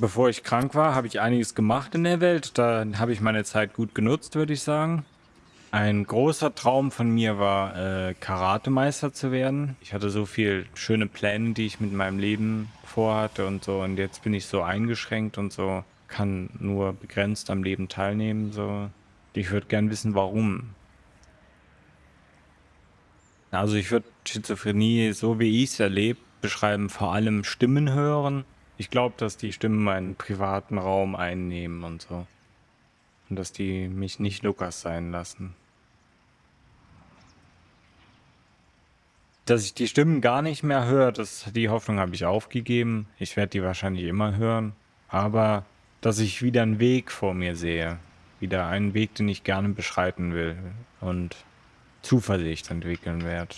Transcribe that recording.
Bevor ich krank war, habe ich einiges gemacht in der Welt. Da habe ich meine Zeit gut genutzt, würde ich sagen. Ein großer Traum von mir war, äh, Karatemeister zu werden. Ich hatte so viele schöne Pläne, die ich mit meinem Leben vorhatte und so. Und jetzt bin ich so eingeschränkt und so, kann nur begrenzt am Leben teilnehmen. So. Ich würde gern wissen, warum. Also ich würde Schizophrenie, so wie ich es erlebe, beschreiben, vor allem Stimmen hören. Ich glaube, dass die Stimmen meinen privaten Raum einnehmen und so. Und dass die mich nicht Lukas sein lassen. Dass ich die Stimmen gar nicht mehr höre, das, die Hoffnung habe ich aufgegeben. Ich werde die wahrscheinlich immer hören. Aber dass ich wieder einen Weg vor mir sehe. Wieder einen Weg, den ich gerne beschreiten will. Und Zuversicht entwickeln werde.